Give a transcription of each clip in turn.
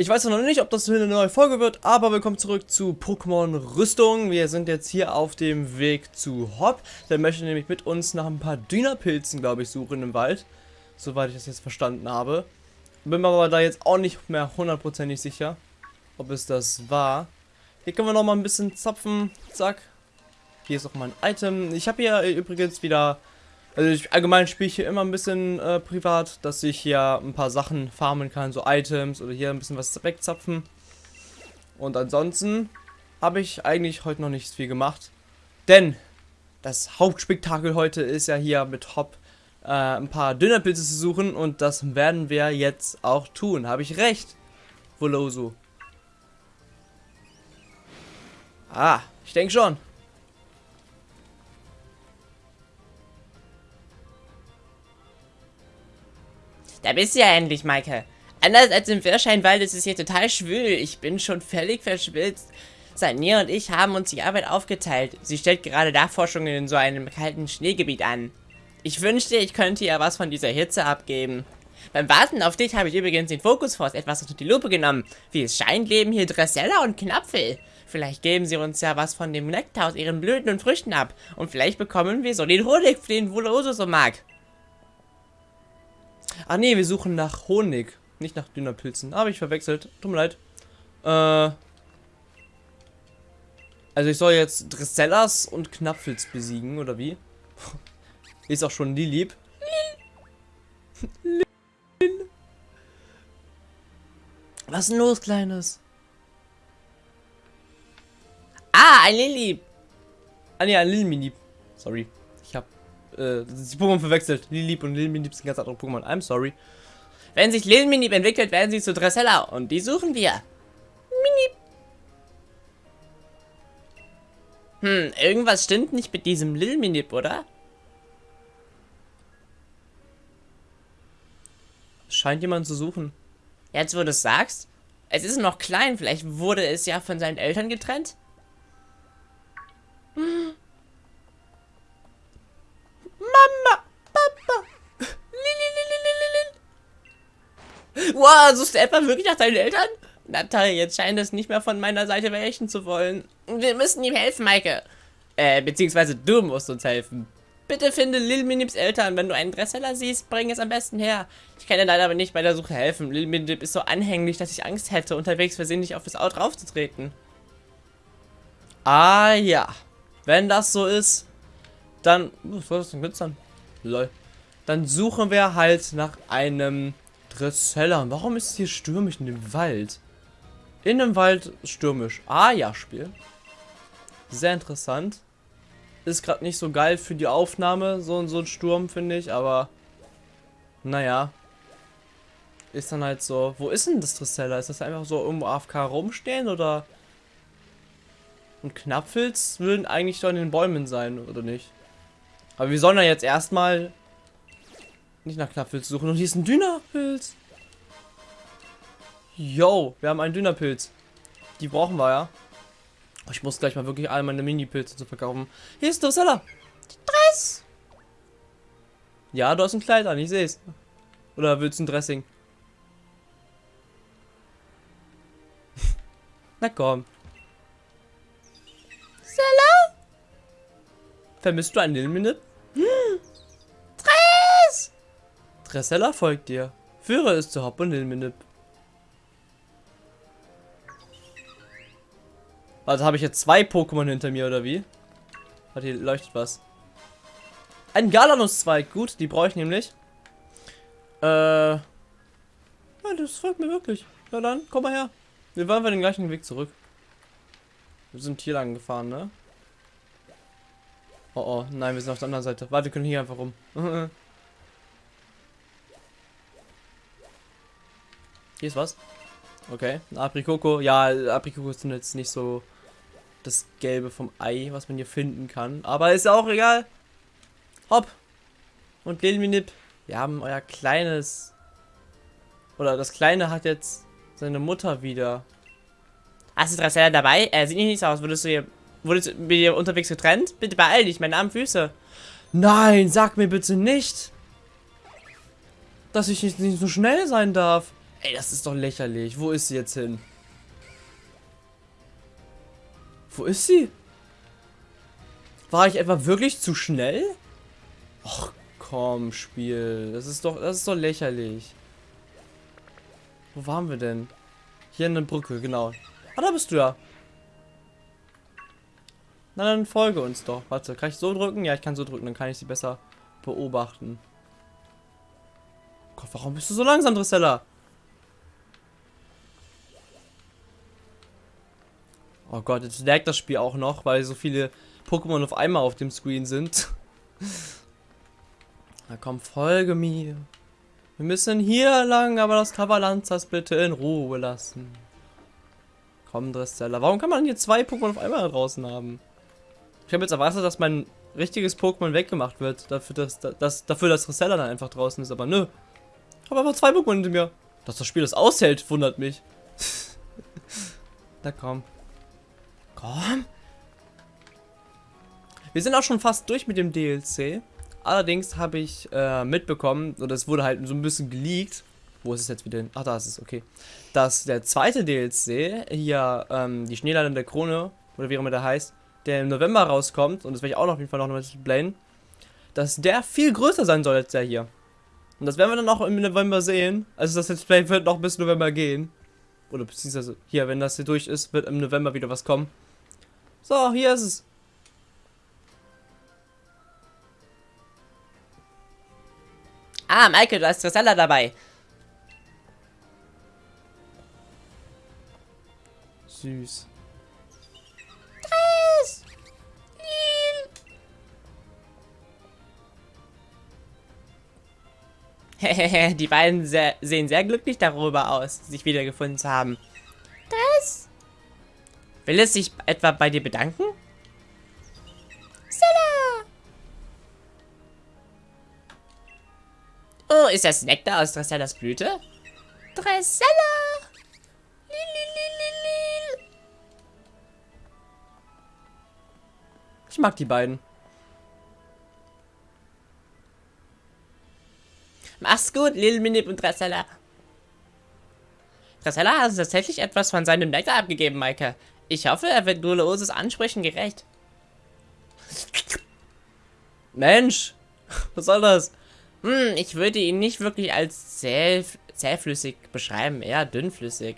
Ich weiß noch nicht, ob das eine neue Folge wird, aber willkommen zurück zu Pokémon Rüstung. Wir sind jetzt hier auf dem Weg zu Hop. Der möchte nämlich mit uns nach ein paar Dünapilzen, glaube ich, suchen im Wald. Soweit ich das jetzt verstanden habe. Bin mir aber da jetzt auch nicht mehr hundertprozentig sicher, ob es das war. Hier können wir noch mal ein bisschen zapfen. Zack. Hier ist auch mein Item. Ich habe hier übrigens wieder also ich allgemein spiele ich hier immer ein bisschen äh, privat, dass ich hier ein paar Sachen farmen kann, so Items oder hier ein bisschen was wegzapfen. Und ansonsten habe ich eigentlich heute noch nicht viel gemacht. Denn das Hauptspektakel heute ist ja hier mit Hop äh, ein paar Dünnerpilze zu suchen und das werden wir jetzt auch tun. Habe ich recht, Voloso? Ah, ich denke schon. Da bist du ja endlich, Maike. Anders als im Wirscheinwald ist es hier total schwül. Ich bin schon völlig verschwitzt. Sania und ich haben uns die Arbeit aufgeteilt. Sie stellt gerade Nachforschungen in so einem kalten Schneegebiet an. Ich wünschte, ich könnte ihr was von dieser Hitze abgeben. Beim Warten auf dich habe ich übrigens den Fokusforce etwas unter die Lupe genommen. Wie es scheint, leben hier Dressella und Knapfel. Vielleicht geben sie uns ja was von dem Nektar aus ihren Blüten und Früchten ab. Und vielleicht bekommen wir so den Honig, den Voloso so mag. Ah nee, wir suchen nach Honig. Nicht nach Dünnerpilzen. Habe ich verwechselt. Tut mir leid. Äh. Also ich soll jetzt Dressellas und Knapfels besiegen, oder wie? Ist auch schon Lilip. Lil. Was ist denn los, Kleines? Ah, ein Lilip. Ah ne, ein Lilminip. Sorry äh, die Pokémon verwechselt. Lilip und Lilminip sind ganz andere Pokémon. I'm sorry. Wenn sich Lilminip entwickelt, werden sie zu Dressella. Und die suchen wir. Minip. Hm, irgendwas stimmt nicht mit diesem Lilminip, oder? Scheint jemand zu suchen. Jetzt, wo du es sagst. Es ist noch klein. Vielleicht wurde es ja von seinen Eltern getrennt. Wow, suchst du etwa wirklich nach deinen Eltern? Natalie, jetzt scheint es nicht mehr von meiner Seite weichen zu wollen. Wir müssen ihm helfen, Maike. Äh, beziehungsweise du musst uns helfen. Bitte finde Lil Minips Eltern. Wenn du einen Dresseller siehst, bring es am besten her. Ich kann dir leider aber nicht bei der Suche helfen. Lil Minip ist so anhänglich, dass ich Angst hätte, unterwegs versehentlich auf das Auto draufzutreten. Ah ja. Wenn das so ist, dann... Was soll das denn glitzern? Lol. Dann suchen wir halt nach einem Dressella. Warum ist es hier stürmisch in dem Wald? In dem Wald stürmisch. Ah ja, Spiel. Sehr interessant. Ist gerade nicht so geil für die Aufnahme, so, so ein Sturm, finde ich, aber naja. Ist dann halt so. Wo ist denn das Dressella? Ist das einfach so irgendwo AFK rumstehen oder? Und Knapfels würden eigentlich doch in den Bäumen sein, oder nicht? Aber wir sollen ja jetzt erstmal nicht nach Knapfpilz suchen. Und hier ist ein Dünapilz. Yo, wir haben einen Dünapilz. Die brauchen wir ja. Ich muss gleich mal wirklich all meine Mini-Pilze zu verkaufen. Hier ist Drosella. Dress. Ja, du hast ein Kleid an, ich sehe es. Oder willst du ein Dressing? Na komm. Sella? Vermisst du einen Lilminip? Dressella folgt dir. Führe es zu Hop und Ilminip. Also habe ich jetzt zwei Pokémon hinter mir, oder wie? Warte, hier leuchtet was. Ein Galanus-Zweig. Gut, die brauche ich nämlich. Äh. Ja, das folgt mir wirklich. Na dann, komm mal her. Wir wollen wir den gleichen Weg zurück. Wir sind hier lang gefahren, ne? Oh oh, nein, wir sind auf der anderen Seite. Warte, wir können hier einfach rum. Hier ist was. Okay, ein Aprikoko. Ja, Aprikoko sind jetzt nicht so das Gelbe vom Ei, was man hier finden kann. Aber ist ja auch egal. Hopp. Und Lilminip. Wir haben euer kleines... Oder das Kleine hat jetzt seine Mutter wieder. Hast du Dressella dabei? Er sieht nicht so aus. Würdest du hier... Wurdest du mit ihr unterwegs getrennt? Bitte beeil dich, meine armen Füße. Nein, sag mir bitte nicht, dass ich nicht, nicht so schnell sein darf. Ey, das ist doch lächerlich. Wo ist sie jetzt hin? Wo ist sie? War ich etwa wirklich zu schnell? Ach komm, Spiel. Das ist doch, das ist doch lächerlich. Wo waren wir denn? Hier in der Brücke, genau. Ah, da bist du ja. Na, dann folge uns doch. Warte, kann ich so drücken? Ja, ich kann so drücken, dann kann ich sie besser beobachten. Gott, warum bist du so langsam, Drissella? Oh Gott, jetzt laggt das Spiel auch noch, weil so viele Pokémon auf einmal auf dem Screen sind. Na komm, folge mir. Wir müssen hier lang, aber das Kavalanzas bitte in Ruhe lassen. Komm, Dressella. Warum kann man hier zwei Pokémon auf einmal draußen haben? Ich habe jetzt erwartet, dass mein richtiges Pokémon weggemacht wird. Dafür, dass, dass, dafür, dass Dressella dann einfach draußen ist. Aber nö. Ich habe einfach zwei Pokémon hinter mir. Dass das Spiel das aushält, wundert mich. Na komm. Komm. Wir sind auch schon fast durch mit dem DLC. Allerdings habe ich äh, mitbekommen, oder es wurde halt so ein bisschen geleakt. Wo ist es jetzt wieder? Ach, da ist es, okay. Dass der zweite DLC, hier, ähm, die Schneeland der Krone, oder wie auch immer der heißt, der im November rauskommt, und das werde ich auch noch auf jeden Fall noch mal explainen, dass der viel größer sein soll als der hier. Und das werden wir dann auch im November sehen. Also das Let's Play wird noch bis November gehen. Oder beziehungsweise hier, wenn das hier durch ist, wird im November wieder was kommen. So, hier ist es. Ah, Michael, du hast Tristella dabei. Süß. Triss! Lil! Die beiden sehr, sehen sehr glücklich darüber aus, sich wiedergefunden zu haben. Das? Will es sich etwa bei dir bedanken? Stella! Oh, ist das Nektar aus Dressellas Blüte? Dressella! Ich mag die beiden. Mach's gut, Lil Minip und Dressella. Dressella hat tatsächlich etwas von seinem Nektar abgegeben, Maike. Ich hoffe, er wird Luloses Ansprüchen gerecht. Mensch, was soll das? Hm, ich würde ihn nicht wirklich als zäh, zähflüssig beschreiben, eher dünnflüssig.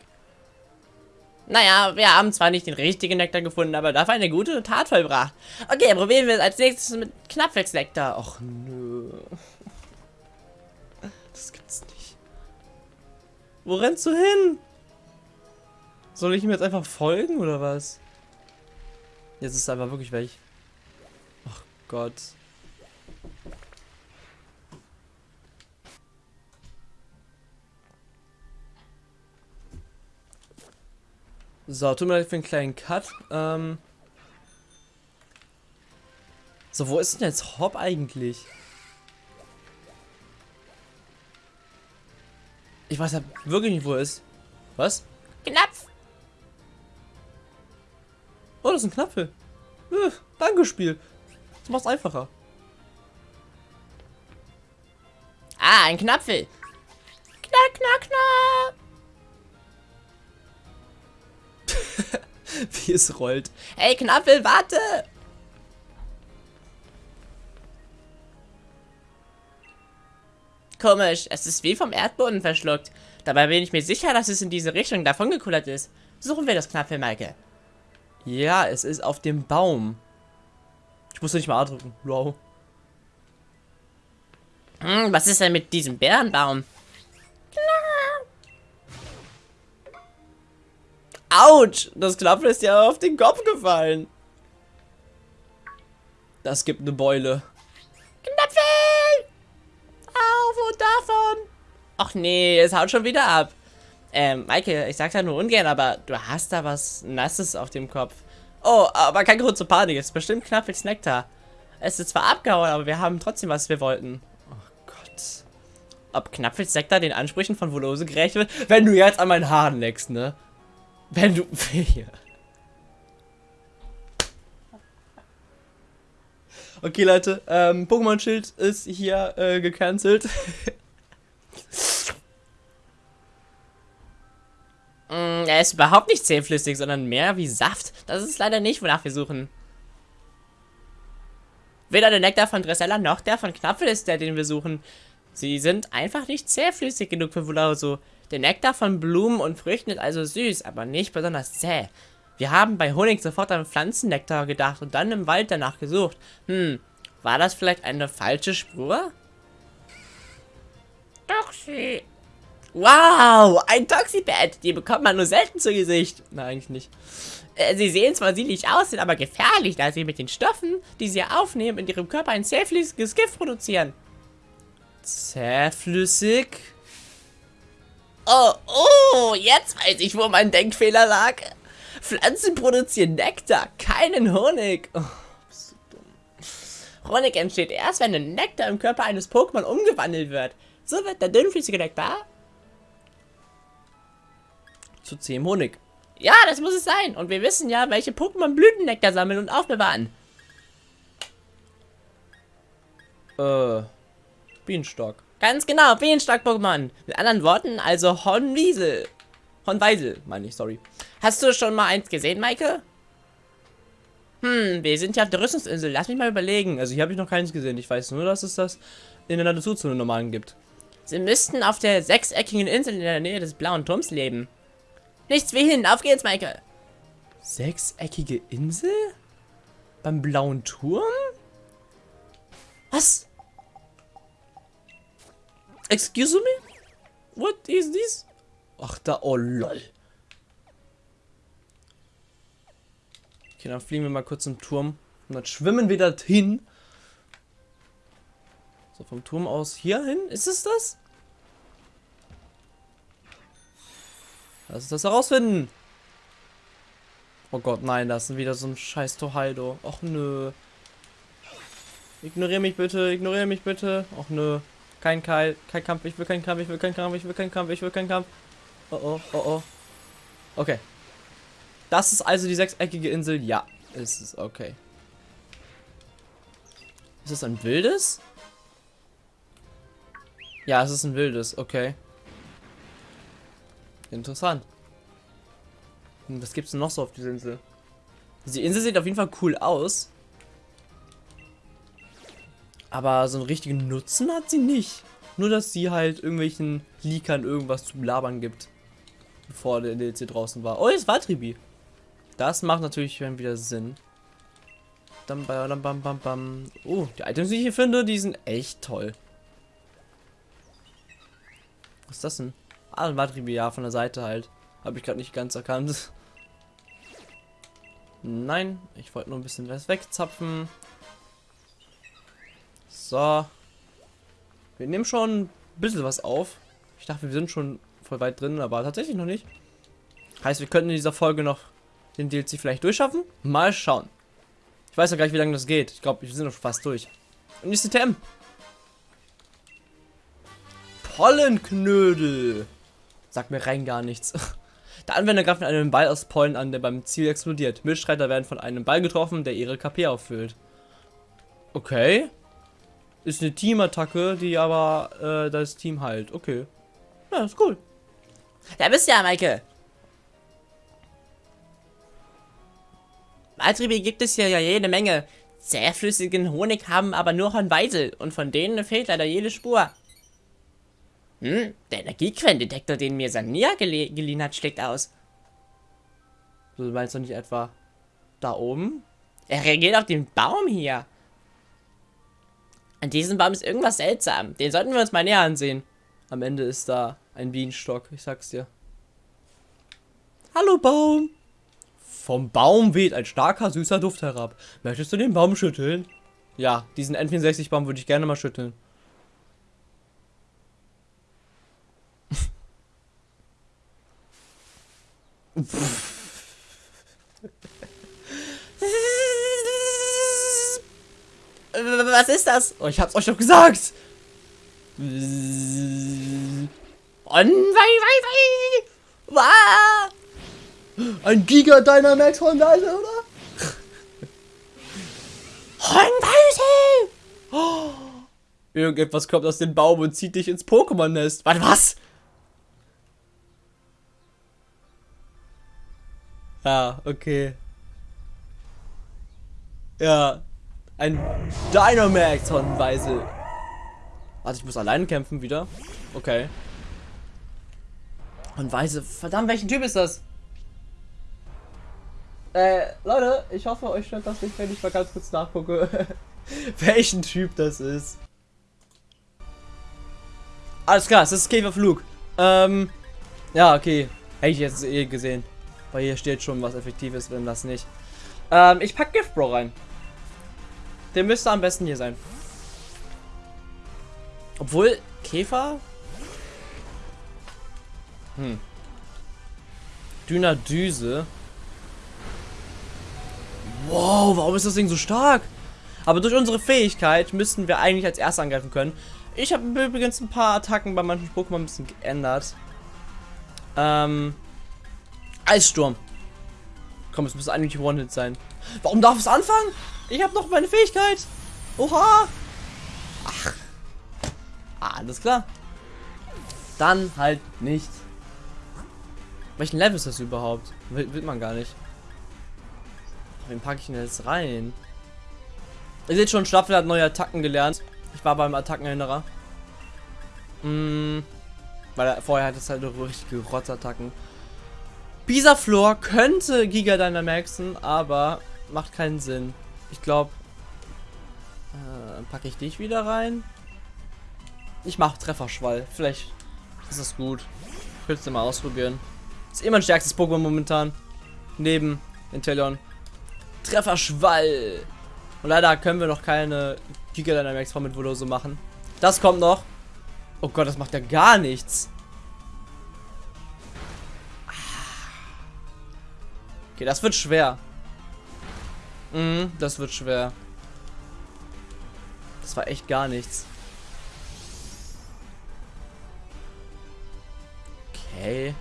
Naja, wir haben zwar nicht den richtigen Nektar gefunden, aber dafür eine gute Tat vollbracht. Okay, probieren wir es als nächstes mit Knappwechselnektar. Och nö. Das gibt's nicht. Wo rennst du hin? Soll ich ihm jetzt einfach folgen oder was? Jetzt ist es einfach wirklich weg. Ach Gott. So, tut mir leid für einen kleinen Cut. Ähm so, wo ist denn jetzt Hop eigentlich? Ich weiß ja wirklich nicht, wo er ist. Was? Knapf! Oh, das ist ein Knapfel. Äh, danke, Spiel. Das macht's einfacher. Ah, ein Knapfel. Knack, knack, knack. Wie es rollt. Hey, Knappel, warte! Komisch, es ist wie vom Erdboden verschluckt. Dabei bin ich mir sicher, dass es in diese Richtung davon gekullert ist. Suchen wir das Knappel, Maike. Ja, es ist auf dem Baum. Ich muss nicht mal A drücken. Wow. Hm, was ist denn mit diesem Bärenbaum? Autsch! Das Knappel ist ja auf den Kopf gefallen. Das gibt eine Beule. Knapfel! Auf und davon! Ach nee, es haut schon wieder ab. Ähm, Maike, ich sag da nur ungern, aber du hast da was Nasses auf dem Kopf. Oh, aber kein Grund zur Panik, ist bestimmt Knappels Nektar. Es ist zwar abgehauen, aber wir haben trotzdem, was wir wollten. Oh Gott. Ob Knappels Nektar den Ansprüchen von Volose gerecht wird? Wenn du jetzt an meinen Haaren leckst, ne? Wenn du... Okay, Leute, ähm, Pokémon-Schild ist hier äh, gecancelt. Mm, er ist überhaupt nicht zähflüssig, sondern mehr wie Saft. Das ist leider nicht, wonach wir suchen. Weder der Nektar von Dressella noch der von Knapfel ist der, den wir suchen. Sie sind einfach nicht zähflüssig genug für Vulauso. Der Nektar von Blumen und Früchten ist also süß, aber nicht besonders zäh. Wir haben bei Honig sofort an Pflanzennektar gedacht und dann im Wald danach gesucht. Hm, war das vielleicht eine falsche Spur? Toxi. Wow, ein Toxipad. Die bekommt man nur selten zu Gesicht. Nein, eigentlich nicht. Äh, sie sehen zwar sinnlich aus, sind aber gefährlich, da sie mit den Stoffen, die sie aufnehmen, in ihrem Körper ein zähflüssiges Gift produzieren. Zähflüssig? Oh, oh, jetzt weiß ich, wo mein Denkfehler lag. Pflanzen produzieren Nektar, keinen Honig. Oh, so dumm. Honig entsteht erst, wenn der Nektar im Körper eines Pokémon umgewandelt wird. So wird der dünnflüssige Nektar zu zähem Honig. Ja, das muss es sein. Und wir wissen ja, welche Pokémon Blütennektar sammeln und aufbewahren. Äh, Bienenstock. Ganz genau, Bienenstock-Pokémon. Mit anderen Worten, also Hornwiesel. Hornweisel, meine ich, sorry. Hast du schon mal eins gesehen, Maike? Hm, wir sind ja auf der Rüstungsinsel. Lass mich mal überlegen. Also hier habe ich noch keins gesehen. Ich weiß nur, dass es das in der Naturzone normalen gibt. Sie müssten auf der sechseckigen Insel in der Nähe des blauen Turms leben. Nichts wie hin. Auf geht's, Maike. Sechseckige Insel? Beim blauen Turm? Was? Excuse me? What is this? Ach da, oh lol. Okay, dann fliegen wir mal kurz zum Turm. Und dann schwimmen wir dorthin. So, vom Turm aus hier hin. Ist es das? Lass uns das herausfinden. Oh Gott, nein, das ist wieder so ein scheiß Tohaido. Och nö. Ignoriere mich bitte, ignoriere mich bitte. Och nö. Kein Keil, kein Kampf, ich will keinen Kampf, ich will keinen Kampf, ich will keinen Kampf, ich will keinen Kampf. Oh oh, oh oh. Okay. Das ist also die sechseckige Insel. Ja, ist es. Okay. Ist es ein wildes? Ja, es ist ein wildes. Okay. Interessant. Hm, was gibt es noch so auf dieser Insel? Die Insel sieht auf jeden Fall cool aus. Aber so einen richtigen Nutzen hat sie nicht. Nur, dass sie halt irgendwelchen Leakern irgendwas zum Labern gibt. Bevor der DLC draußen war. Oh, jetzt war Tribi. Das macht natürlich wieder Sinn. Bam, bam, bam, bam, bam. Oh, die Items, die ich hier finde, die sind echt toll. Was ist das denn? Ah, ein Matribi, ja, von der Seite halt. Habe ich gerade nicht ganz erkannt. Nein, ich wollte nur ein bisschen was wegzapfen. So. Wir nehmen schon ein bisschen was auf. Ich dachte, wir sind schon voll weit drin, aber tatsächlich noch nicht. Heißt, wir könnten in dieser Folge noch den DLC vielleicht durchschaffen? Mal schauen. Ich weiß ja gleich, wie lange das geht. Ich glaube, wir sind noch fast durch. Und nächste TM. Pollenknödel. Sagt mir rein gar nichts. Der Anwender greift mit einem Ball aus Pollen an, der beim Ziel explodiert. Mitstreiter werden von einem Ball getroffen, der ihre KP auffüllt. Okay. Ist eine Teamattacke, die aber äh, das Team heilt. Okay. Ja, ist cool. Da bist du ja, Maike. Altriebe gibt es hier ja jede Menge. Zähflüssigen Honig haben aber nur Hornweisel und von denen fehlt leider jede Spur. Hm, der Energiequellendetektor, den mir Sania gele geliehen hat, schlägt aus. Du meinst doch nicht etwa da oben? Er reagiert auf den Baum hier. An diesem Baum ist irgendwas seltsam. Den sollten wir uns mal näher ansehen. Am Ende ist da ein Bienenstock, ich sag's dir. Hallo Baum! Vom Baum weht ein starker, süßer Duft herab. Möchtest du den Baum schütteln? Ja, diesen N64-Baum würde ich gerne mal schütteln. Was ist das? Oh, ich hab's euch doch gesagt. Ein Giga Dynamax Hornweise, oder? Hornweise! Oh. Irgendetwas kommt aus dem Baum und zieht dich ins Pokémon-Nest. Warte, was? Ja, okay. Ja. Ein Dynamax von Weisel. Warte, ich muss allein kämpfen wieder. Okay. Und Weise, verdammt, welchen Typ ist das? Äh, Leute, ich hoffe, euch stört das nicht, wenn ich mal ganz kurz nachgucke, welchen Typ das ist. Alles klar, es ist Käferflug. Ähm, ja, okay. Hätte ich jetzt eh gesehen. Weil hier steht schon, was effektiv ist, wenn das nicht. Ähm, ich pack Gift Bro rein. Der müsste am besten hier sein. Obwohl, Käfer? Hm. Dünner Düse. Wow, warum ist das Ding so stark? Aber durch unsere Fähigkeit müssten wir eigentlich als erster angreifen können. Ich habe übrigens ein paar Attacken bei manchen Pokémon ein bisschen geändert. Ähm. Eissturm. Komm, es muss eigentlich One-Hit sein. Warum darf es anfangen? Ich habe noch meine Fähigkeit. Oha. Ach. Alles klar. Dann halt nicht. Welchen Level ist das überhaupt? Will, will man gar nicht. Wen packe ich denn jetzt rein? Ihr seht schon, Staffel hat neue Attacken gelernt. Ich war beim Attackenerinnerer. Hm, weil er, vorher hat es halt richtige Rotzattacken. Pisaflor könnte Giga Dynamaxen, aber macht keinen Sinn. Ich glaube, äh, packe ich dich wieder rein. Ich mache Trefferschwall. Vielleicht ist das gut. Ich will es mal ausprobieren. Ist eh mein stärkstes Pokémon momentan. Neben Inteleon. Trefferschwall. Und leider können wir noch keine Giga Dynamax mit Voloso machen. Das kommt noch. Oh Gott, das macht ja gar nichts. Okay, das wird schwer. Mhm, das wird schwer. Das war echt gar nichts. Okay.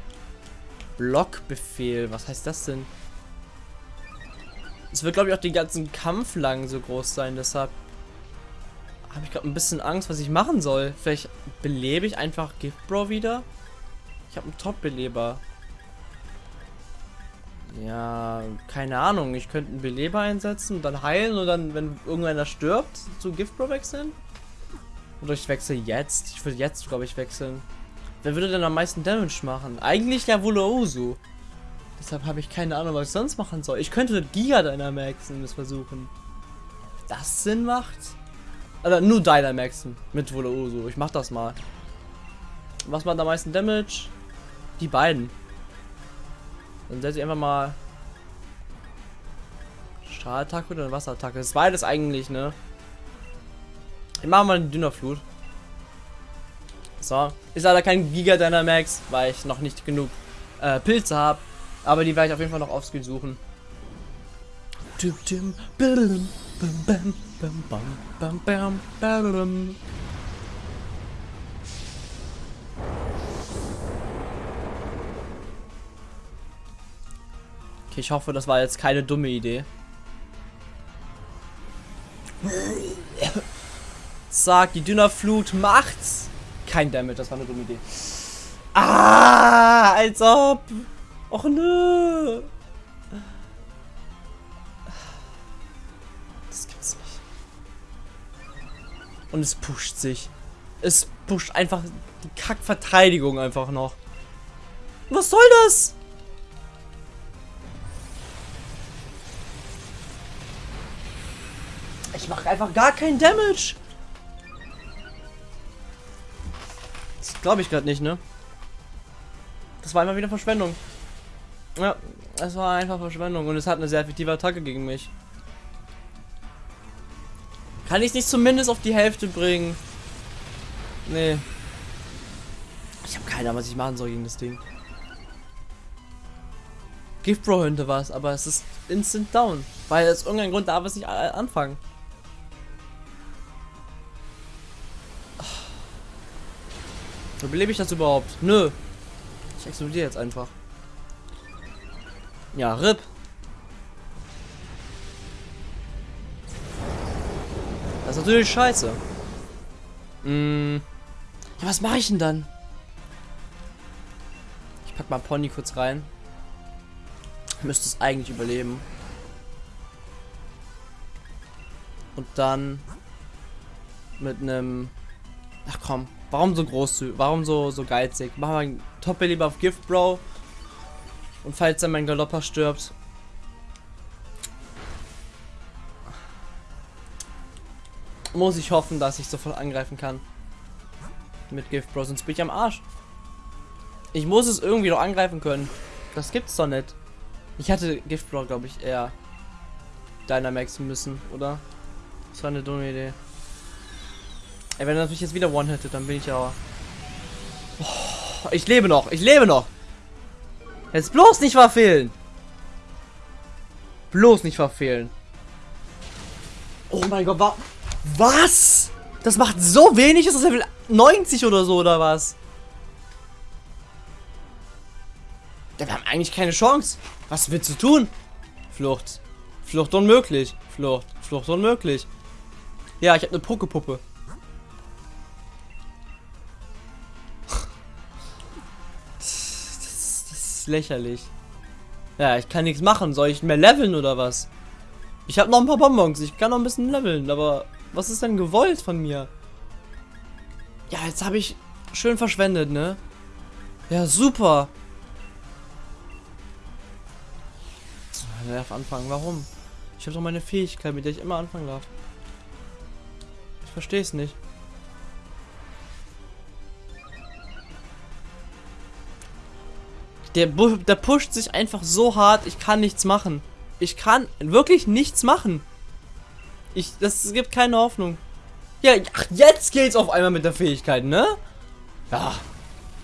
Blockbefehl. Was heißt das denn? Es wird, glaube ich, auch den ganzen Kampf lang so groß sein. Deshalb habe ich gerade ein bisschen Angst, was ich machen soll. Vielleicht belebe ich einfach Gift Bro wieder. Ich habe einen Top-Beleber. Ja, keine Ahnung. Ich könnte einen Beleber einsetzen und dann heilen und dann, wenn irgendeiner stirbt, zu Gift Bro wechseln. Oder ich wechsle jetzt. Ich würde jetzt, glaube ich, wechseln. Wer würde denn am meisten Damage machen? Eigentlich ja wohl Ozu. Deshalb habe ich keine Ahnung, was ich sonst machen soll. Ich könnte Giga Dynamaxen versuchen. Das Sinn macht? Also nur Dynamaxen mit Volooso. Ich mach das mal. Was macht am meisten Damage? Die beiden. Dann setze ich einfach mal Strahlattacke oder Wasserattacke. Das ist beides eigentlich, ne? Ich mache mal eine Dünnerflut. So. Ist leider kein Giga Dynamax, weil ich noch nicht genug äh, Pilze habe. Aber die werde ich auf jeden Fall noch offscreen suchen. Okay, ich hoffe, das war jetzt keine dumme Idee. Sag, die Dünnerflut macht's. Kein Damage, das war eine dumme Idee. Ah, als ob. Och nö. Das gibt's nicht. Und es pusht sich. Es pusht einfach die Kackverteidigung einfach noch. Was soll das? Ich mache einfach gar keinen Damage. Das glaube ich gerade nicht, ne? Das war immer wieder Verschwendung. Ja, es war einfach Verschwendung und es hat eine sehr effektive Attacke gegen mich. Kann ich nicht zumindest auf die Hälfte bringen? Nee. Ich habe keine Ahnung, was ich machen soll gegen das Ding. Gift Bro könnte was, aber es ist instant down. Weil aus irgendeinem Grund darf es nicht anfangen. Überlebe ich das überhaupt? Nö. Ich explodiere jetzt einfach. Ja, RIP. Das ist natürlich scheiße. Hm. Ja, was mache ich denn dann? Ich pack mal Pony kurz rein. Müsste es eigentlich überleben. Und dann mit einem... Ach komm, warum so groß? Warum so, so geizig? Machen wir einen Top lieber auf Gift, Bro. Und falls dann mein Galopper stirbt. Muss ich hoffen, dass ich sofort angreifen kann. Mit Gift, Bro, sonst bin ich am Arsch. Ich muss es irgendwie noch angreifen können. Das gibt's doch nicht. Ich hatte Gift, Bro, glaube ich, eher Dynamaxen müssen, oder? Das war eine dumme Idee. Ey, wenn er natürlich jetzt wieder One hätte, dann bin ich ja. Oh, ich lebe noch, ich lebe noch. Jetzt bloß nicht verfehlen. Bloß nicht verfehlen. Oh mein Gott, wa was? Das macht so wenig, ist das Level 90 oder so, oder was? Ja, wir haben eigentlich keine Chance. Was willst du tun? Flucht. Flucht unmöglich. Flucht. Flucht unmöglich. Ja, ich habe eine Pokepuppe. Ist lächerlich. Ja, ich kann nichts machen. Soll ich mehr leveln oder was? Ich habe noch ein paar Bonbons. Ich kann noch ein bisschen leveln, aber was ist denn gewollt von mir? Ja, jetzt habe ich schön verschwendet, ne? Ja, super. Er darf anfangen. Warum? Ich habe doch meine Fähigkeit, mit der ich immer anfangen darf. Ich verstehe es nicht. Der, der pusht sich einfach so hart, ich kann nichts machen. Ich kann wirklich nichts machen. Ich, das gibt keine Hoffnung. Ja, ach, jetzt geht's auf einmal mit der Fähigkeit, ne? Ja,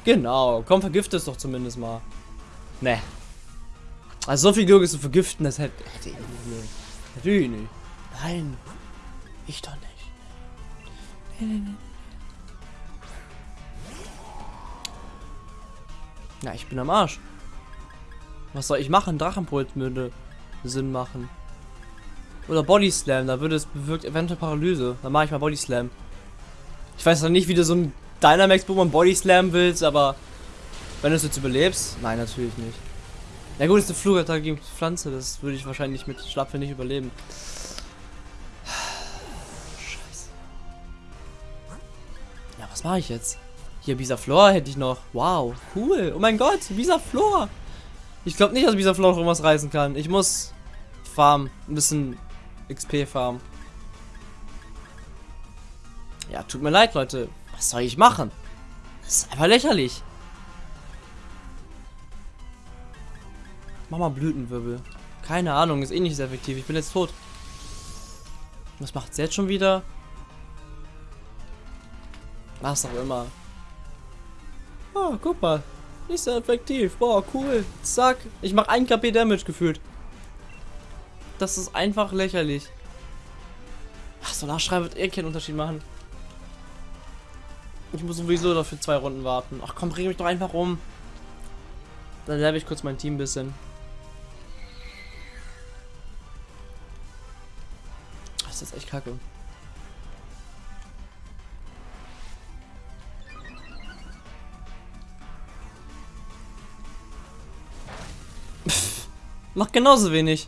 genau. Komm, vergift es doch zumindest mal. Ne. Also so viel Glück ist zu vergiften, das hätte, hätte ich nicht. Natürlich nicht. Nein. Ich doch nicht. Nee, nee, nee. Ja, ich bin am Arsch. Was soll ich machen? Drachenpult würde Sinn machen. Oder Body Slam, da würde es bewirkt eventuell Paralyse. Dann mache ich mal Body Slam. Ich weiß noch nicht, wie du so ein Dynamax Pokémon Body Slam willst, aber wenn du es jetzt überlebst, nein, natürlich nicht. Na gut, ist eine Flugattacke gegen Pflanze, das würde ich wahrscheinlich mit Schlapfe nicht überleben. Scheiße. Ja, was mache ich jetzt? Hier, Bisaflor hätte ich noch. Wow, cool. Oh mein Gott, Bisaflor. Ich glaube nicht, dass Bisaflor noch irgendwas reißen kann. Ich muss farmen. Ein bisschen XP farmen. Ja, tut mir leid, Leute. Was soll ich machen? Das ist einfach lächerlich. Mach mal Blütenwirbel. Keine Ahnung, ist eh nicht sehr effektiv. Ich bin jetzt tot. Was macht es jetzt schon wieder? Was auch immer. Oh, guck mal. Nicht sehr effektiv. Boah, cool. Zack. Ich mache 1 KP Damage gefühlt. Das ist einfach lächerlich. Ach, so nachschreiben wird eh keinen Unterschied machen. Ich muss sowieso dafür zwei Runden warten. Ach komm, bring mich doch einfach um. Dann level ich kurz mein Team ein bisschen. Das ist echt kacke. Macht genauso wenig.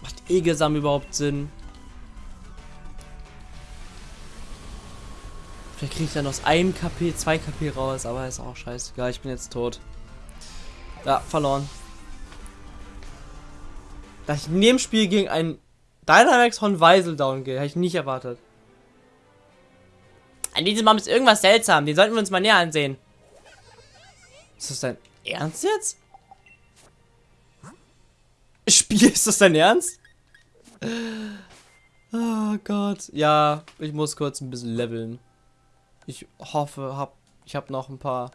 Macht Egesam überhaupt Sinn? Vielleicht kriege ich dann aus einem KP 2 KP raus, aber ist auch scheißegal. Ich bin jetzt tot. Ja, verloren. Dass ich in dem Spiel gegen einen Dynamax von Weisel down gehe, hätte ich nicht erwartet. An diesem Baum ist irgendwas seltsam. Den sollten wir uns mal näher ansehen. Ist das dein Ernst jetzt? Spiel, ist das dein Ernst? Oh Gott. Ja, ich muss kurz ein bisschen leveln. Ich hoffe, hab, ich habe noch ein paar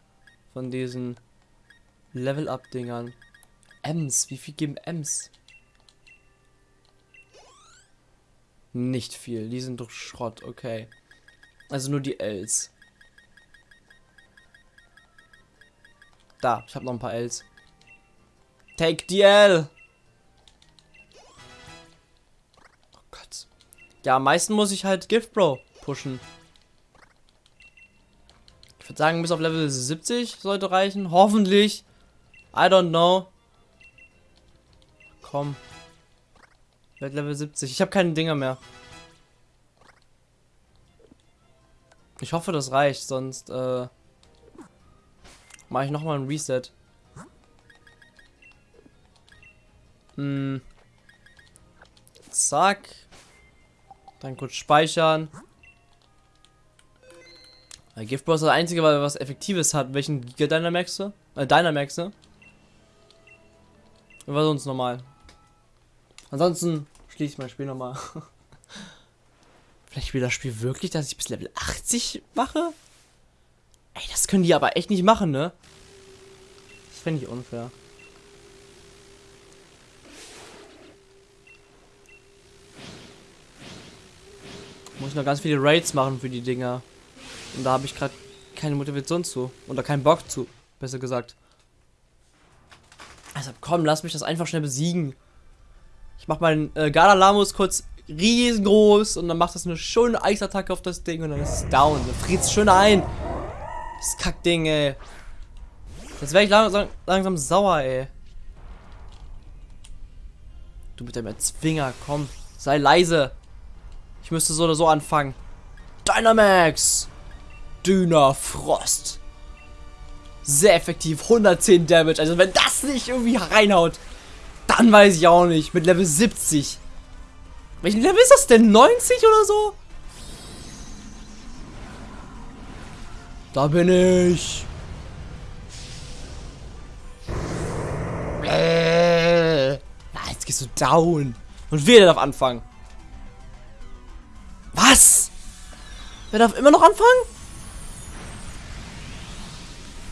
von diesen Level-Up-Dingern. Ems, wie viel geben Ems? Nicht viel, die sind doch Schrott, okay. Also nur die Ls. Da, ich habe noch ein paar Ls. Take the L. Oh Gott. Ja, am meisten muss ich halt Gift Bro pushen. würde sagen, bis auf Level 70 sollte reichen. Hoffentlich. I don't know. Komm. Werd Level 70. Ich habe keine Dinger mehr. Ich hoffe, das reicht, sonst äh, mache ich nochmal ein Reset. Hm. Zack. Dann kurz speichern. Der Giftboss ist das einzige, was Effektives hat. Welchen Giga Dynamaxe? Äh, Dynamaxe. War sonst normal. Ansonsten schließe ich mein Spiel nochmal. Vielleicht will das Spiel wirklich, dass ich bis Level 80 mache? Ey, das können die aber echt nicht machen, ne? Das fände ich unfair. Muss ich noch ganz viele Raids machen für die Dinger. Und da habe ich gerade keine Motivation zu. Oder keinen Bock zu, besser gesagt. Also komm, lass mich das einfach schnell besiegen. Ich mach meinen äh, Galalamus kurz riesengroß und dann macht das eine schöne Eisattacke auf das Ding und dann ist es down. Dann friert es schön ein. Das Kackding, ey. Jetzt werde ich langsam, langsam sauer, ey. Du mit deinem Erzwinger, komm. Sei leise. Ich müsste so oder so anfangen. Dynamax! Dünner Frost. Sehr effektiv, 110 Damage. Also wenn das nicht irgendwie reinhaut, dann weiß ich auch nicht. Mit Level 70. Welchen Level ist das denn? 90 oder so? Da bin ich. Ja, jetzt gehst du down. Und wer darf anfangen? Was? Wer darf immer noch anfangen?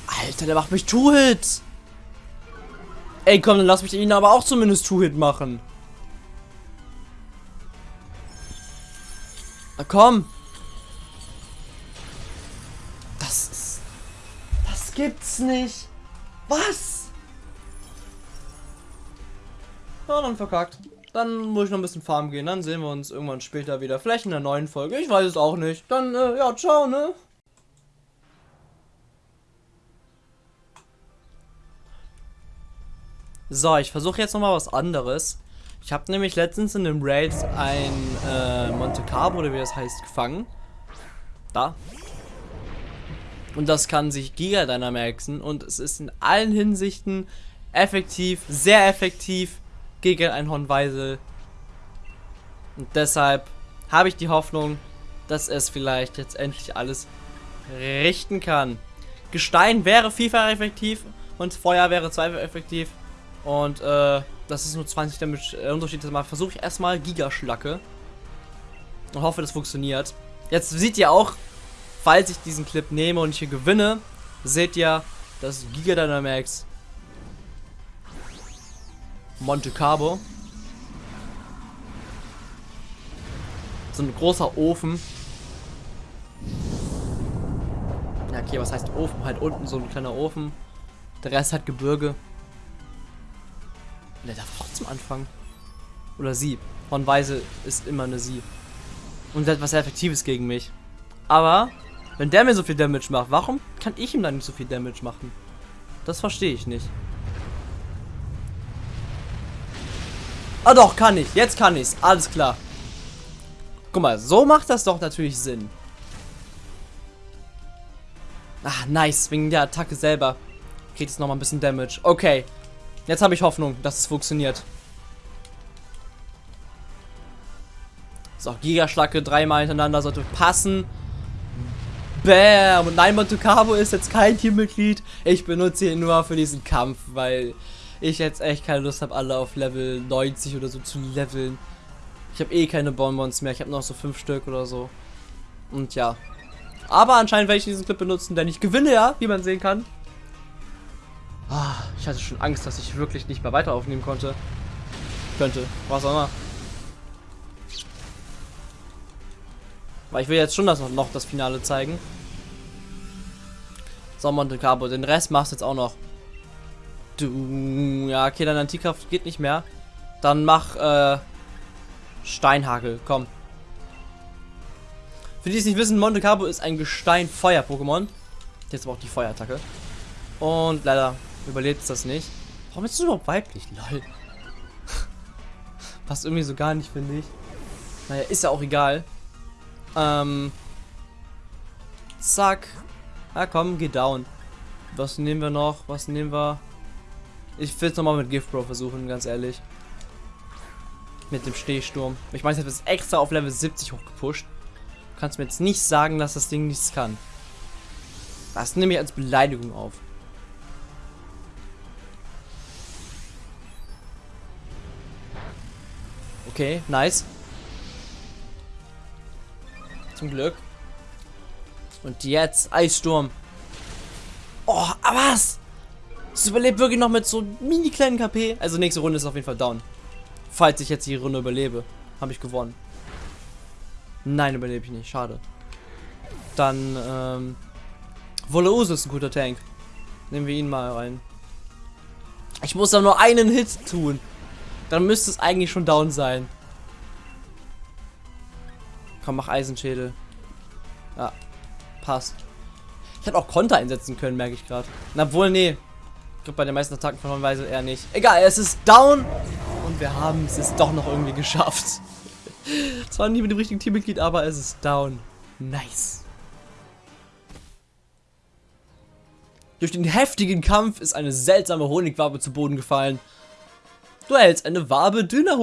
Alter, der macht mich Two-Hit. Ey, komm, dann lass mich ihn aber auch zumindest Two-Hit machen. Na komm. Das gibt's nicht. Was? Ja, dann verkackt. Dann muss ich noch ein bisschen farmen gehen. Dann sehen wir uns irgendwann später wieder. Vielleicht in der neuen Folge. Ich weiß es auch nicht. Dann, äh, ja, ciao, ne? So, ich versuche jetzt nochmal was anderes. Ich habe nämlich letztens in den Raids ein äh, Monte Carlo, oder wie das heißt, gefangen. Da. Und das kann sich Giga Dynamaxen und es ist in allen Hinsichten effektiv, sehr effektiv gegen ein Hornweisel. Und deshalb habe ich die Hoffnung, dass es vielleicht jetzt endlich alles richten kann. Gestein wäre vielfach effektiv und Feuer wäre zweifach effektiv. Und äh, das ist nur 20 Damage äh, Unterschied. Mal versuche ich erstmal Gigaschlacke. Und hoffe, das funktioniert. Jetzt seht ihr auch, falls ich diesen Clip nehme und hier gewinne, seht ihr, dass Giga Dynamax Monte Carlo so ein großer Ofen. Ja, okay, was heißt Ofen? Halt unten so ein kleiner Ofen. Der Rest hat Gebirge. Und er darf trotzdem anfangen. Oder sie. Von Weise ist immer eine sie. Und etwas sehr Effektives gegen mich. Aber, wenn der mir so viel Damage macht, warum kann ich ihm dann nicht so viel Damage machen? Das verstehe ich nicht. Ah doch, kann ich. Jetzt kann ich's. Alles klar. Guck mal, so macht das doch natürlich Sinn. Ah, nice. Wegen der Attacke selber. Kriegt es nochmal ein bisschen Damage. Okay. Jetzt habe ich Hoffnung, dass es funktioniert. So, Gigaschlacke dreimal hintereinander sollte passen. Bam! Und nein, Montucabo ist jetzt kein Teammitglied. Ich benutze ihn nur für diesen Kampf, weil ich jetzt echt keine Lust habe, alle auf Level 90 oder so zu leveln. Ich habe eh keine Bonbons mehr. Ich habe noch so fünf Stück oder so. Und ja. Aber anscheinend werde ich diesen Clip benutzen, denn ich gewinne ja, wie man sehen kann. Ah, ich hatte schon Angst, dass ich wirklich nicht mehr weiter aufnehmen konnte. Könnte. Was auch immer. Weil ich will jetzt schon das noch das Finale zeigen. So, Monte Carlo. Den Rest machst du jetzt auch noch. Du. Ja, okay, deine Antikraft geht nicht mehr. Dann mach, äh. Steinhagel. Komm. Für die es nicht wissen, Monte Carlo ist ein Gestein-Feuer-Pokémon. Jetzt aber auch die Feuerattacke. Und leider überlebt es das nicht. Warum ist es überhaupt weiblich? Lol. Passt irgendwie so gar nicht, finde ich. Naja, ist ja auch egal. Ähm. Zack. Na komm, geh down. Was nehmen wir noch? Was nehmen wir? Ich will es nochmal mit Gift Bro versuchen, ganz ehrlich. Mit dem Stehsturm. Ich meine, ich habe es extra auf Level 70 hochgepusht. Du kannst mir jetzt nicht sagen, dass das Ding nichts kann. Das nehme ich als Beleidigung auf. Okay, nice. Zum Glück. Und jetzt Eissturm. Oh, aber was? Es überlebt wirklich noch mit so mini kleinen KP. Also nächste Runde ist auf jeden Fall down. Falls ich jetzt die Runde überlebe, habe ich gewonnen. Nein, überlebe ich nicht. Schade. Dann, ähm... Volose ist ein guter Tank. Nehmen wir ihn mal rein. Ich muss da nur einen Hit tun. Dann müsste es eigentlich schon down sein. Komm, mach Eisenschädel. Ja, passt. Ich hätte auch Konter einsetzen können, merke ich gerade. Na wohl, nee. Ich glaube, bei den meisten Attacken von Weise eher nicht. Egal, es ist down. Und wir haben es ist doch noch irgendwie geschafft. Zwar nie mit dem richtigen Teammitglied, aber es ist down. Nice. Durch den heftigen Kampf ist eine seltsame Honigwabe zu Boden gefallen. Du erhältst eine Wabe dünner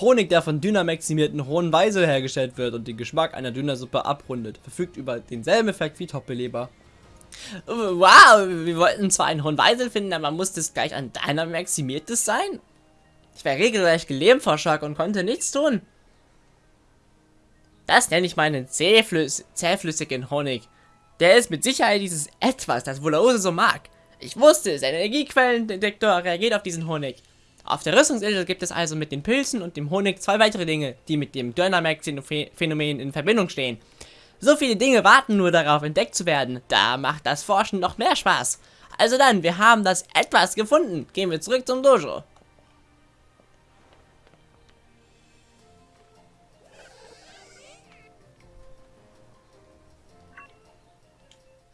Honig. Der von dünnermaximierten hohen Weise hergestellt wird und den Geschmack einer Dünnersuppe abrundet, verfügt über denselben Effekt wie Top-Beleber. Wow, wir wollten zwar einen hohen Weisel finden, aber muss das gleich ein deiner maximiertes sein? Ich war regelrecht gelähmt vor Schock und konnte nichts tun. Das nenne ich meinen zähflüss zähflüssigen Honig. Der ist mit Sicherheit dieses Etwas, das Volose so mag. Ich wusste, sein Energiequellendetektor reagiert auf diesen Honig. Auf der Rüstungsinsel gibt es also mit den Pilzen und dem Honig zwei weitere Dinge, die mit dem Dynamax-Phänomen in Verbindung stehen. So viele Dinge warten nur darauf, entdeckt zu werden. Da macht das Forschen noch mehr Spaß. Also dann, wir haben das etwas gefunden. Gehen wir zurück zum Dojo.